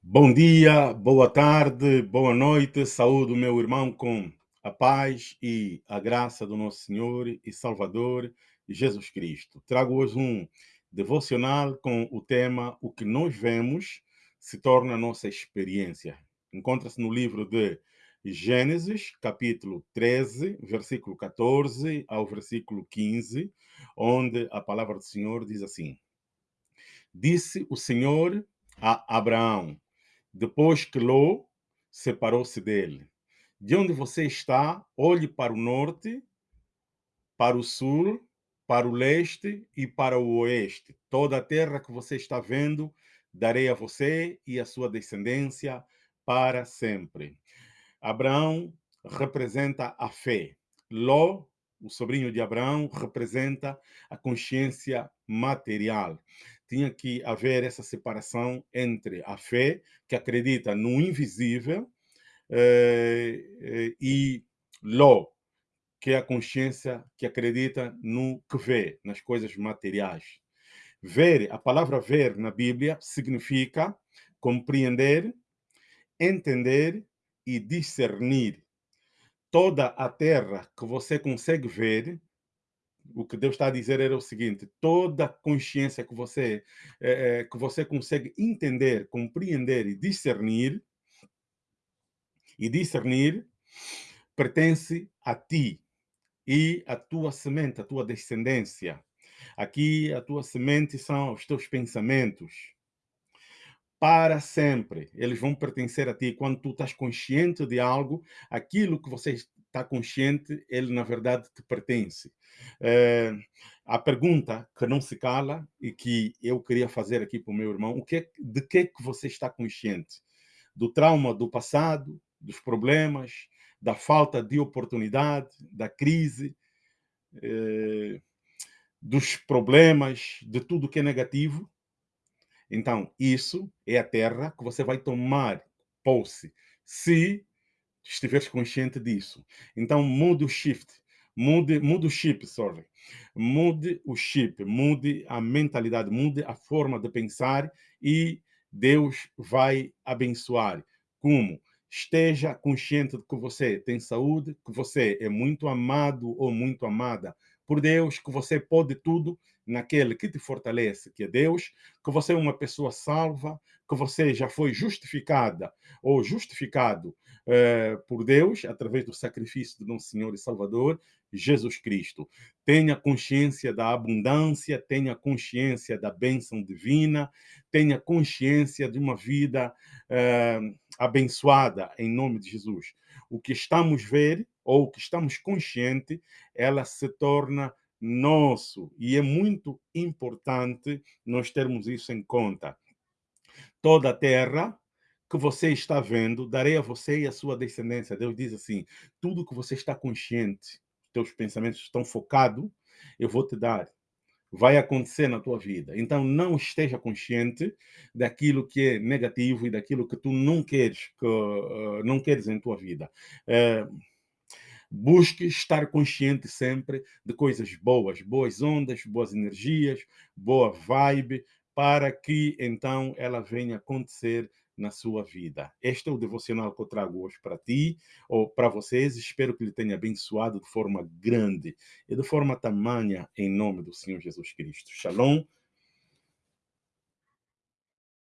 Bom dia, boa tarde, boa noite, saúde meu irmão com a paz e a graça do nosso Senhor e Salvador Jesus Cristo. Trago hoje um devocional com o tema O que nós vemos se torna nossa experiência. Encontra-se no livro de Gênesis, capítulo 13, versículo 14 ao versículo 15, onde a palavra do Senhor diz assim: Disse o Senhor a Abraão: depois que Ló separou-se dele. De onde você está, olhe para o norte, para o sul, para o leste e para o oeste. Toda a terra que você está vendo, darei a você e a sua descendência para sempre. Abraão representa a fé. Ló, o sobrinho de Abraão, representa a consciência material tinha que haver essa separação entre a fé, que acredita no invisível, eh, eh, e Ló, que é a consciência que acredita no que vê, nas coisas materiais. Ver, a palavra ver na Bíblia significa compreender, entender e discernir. Toda a terra que você consegue ver o que Deus está a dizer era o seguinte: toda consciência que você é, que você consegue entender, compreender e discernir e discernir pertence a ti e a tua semente, a tua descendência. Aqui a tua semente são os teus pensamentos. Para sempre, eles vão pertencer a ti. Quando tu estás consciente de algo, aquilo que você está consciente, ele na verdade te pertence. É, a pergunta que não se cala e que eu queria fazer aqui para o meu irmão, o que, de que que você está consciente? Do trauma do passado, dos problemas, da falta de oportunidade, da crise, é, dos problemas, de tudo que é negativo? Então, isso é a terra que você vai tomar posse, se estiveres consciente disso. Então, mude o shift, mude, mude o chip, sorry. Mude o chip, mude a mentalidade, mude a forma de pensar e Deus vai abençoar. Como? Esteja consciente de que você tem saúde, que você é muito amado ou muito amada por Deus, que você pode tudo naquele que te fortalece, que é Deus, que você é uma pessoa salva, que você já foi justificada ou justificado eh, por Deus através do sacrifício do nosso Senhor e Salvador, Jesus Cristo. Tenha consciência da abundância, tenha consciência da bênção divina, tenha consciência de uma vida eh, abençoada em nome de Jesus. O que estamos ver ou o que estamos consciente, ela se torna nosso e é muito importante nós termos isso em conta. Toda a terra que você está vendo, darei a você e a sua descendência. Deus diz assim: tudo que você está consciente, teus pensamentos estão focados, eu vou te dar. Vai acontecer na tua vida. Então, não esteja consciente daquilo que é negativo e daquilo que tu não queres, que, uh, não queres em tua vida. Uh, Busque estar consciente sempre de coisas boas, boas ondas, boas energias, boa vibe, para que então ela venha acontecer na sua vida. Este é o devocional que eu trago hoje para ti ou para vocês. Espero que ele tenha abençoado de forma grande e de forma tamanha em nome do Senhor Jesus Cristo. Shalom